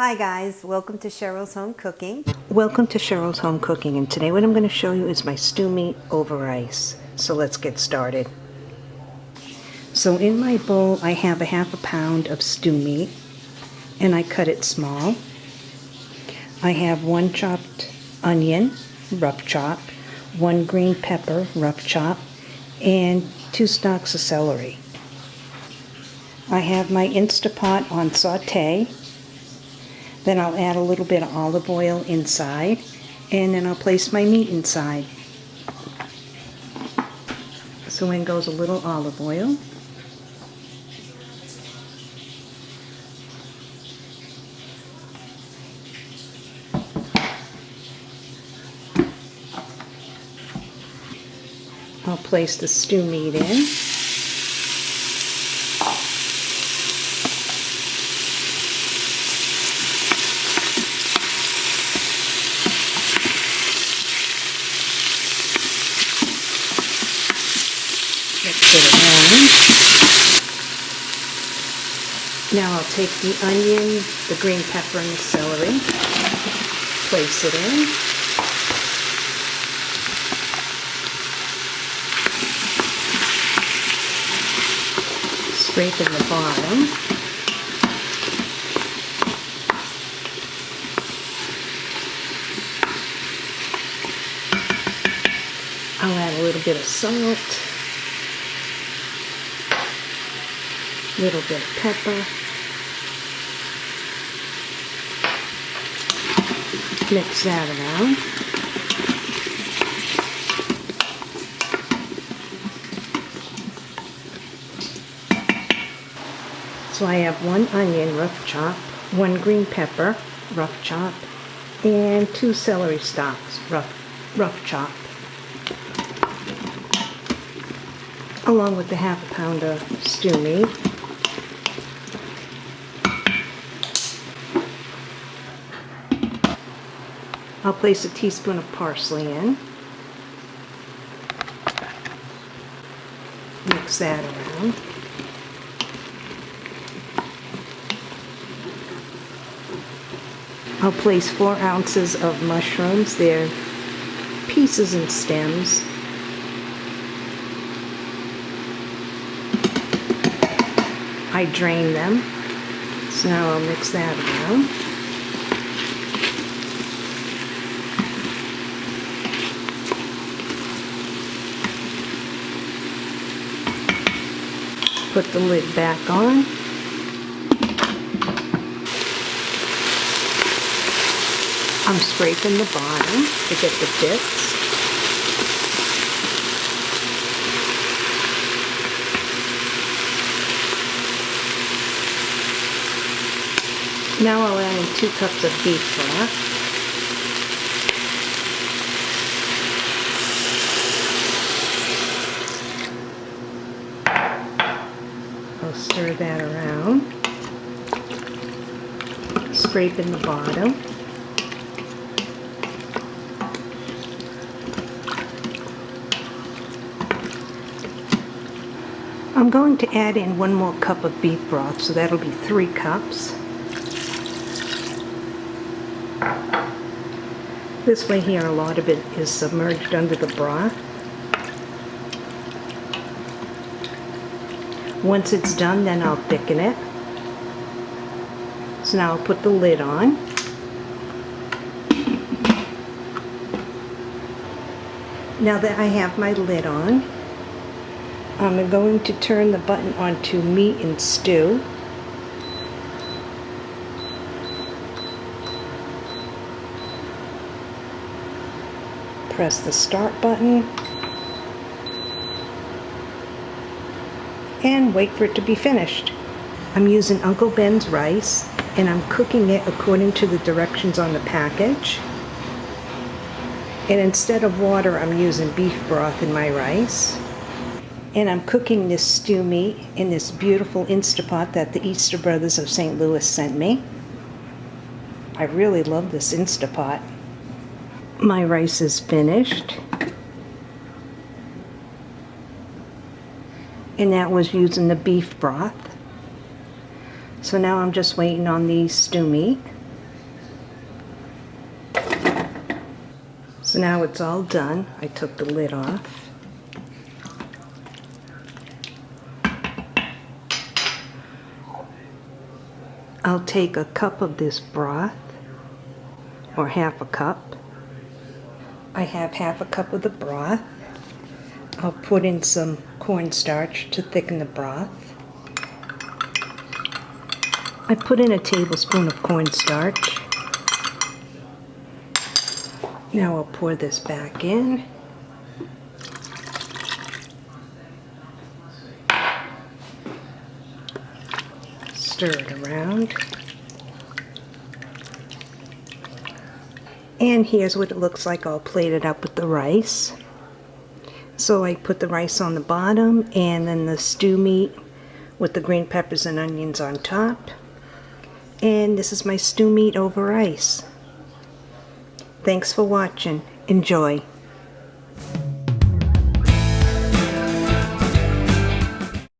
Hi guys, welcome to Cheryl's Home Cooking. Welcome to Cheryl's Home Cooking and today what I'm going to show you is my stew meat over ice. So let's get started. So in my bowl I have a half a pound of stew meat and I cut it small. I have one chopped onion, rough chop, one green pepper, rough chop, and two stalks of celery. I have my Instapot on saute then I'll add a little bit of olive oil inside and then I'll place my meat inside. So in goes a little olive oil. I'll place the stew meat in. Now I'll take the onion, the green pepper, and the celery, place it in. Scrape in the bottom. I'll add a little bit of salt. Little bit of pepper, mix that around. So I have one onion rough chop, one green pepper rough chop, and two celery stalks rough, rough chop. Along with the half a pound of stew meat. I'll place a teaspoon of parsley in. Mix that around. I'll place four ounces of mushrooms. They're pieces and stems. I drain them. So now I'll mix that around. Put the lid back on. I'm scraping the bottom to get the bits. Now I'll add in two cups of beef broth. stir that around. Scrape in the bottom. I'm going to add in one more cup of beef broth, so that'll be three cups. This way here, a lot of it is submerged under the broth. Once it's done, then I'll thicken it. So now I'll put the lid on. Now that I have my lid on, I'm going to turn the button on to meat and stew. Press the start button and wait for it to be finished. I'm using Uncle Ben's rice and I'm cooking it according to the directions on the package. And instead of water, I'm using beef broth in my rice. And I'm cooking this stew meat in this beautiful Instapot that the Easter Brothers of St. Louis sent me. I really love this Instapot. My rice is finished. and that was using the beef broth. So now I'm just waiting on the stew meat. So now it's all done. I took the lid off. I'll take a cup of this broth, or half a cup. I have half a cup of the broth. I'll put in some cornstarch to thicken the broth. I put in a tablespoon of cornstarch. Now I'll pour this back in. Stir it around. And here's what it looks like all plated up with the rice. So I put the rice on the bottom and then the stew meat with the green peppers and onions on top. And this is my stew meat over rice. Thanks for watching. Enjoy.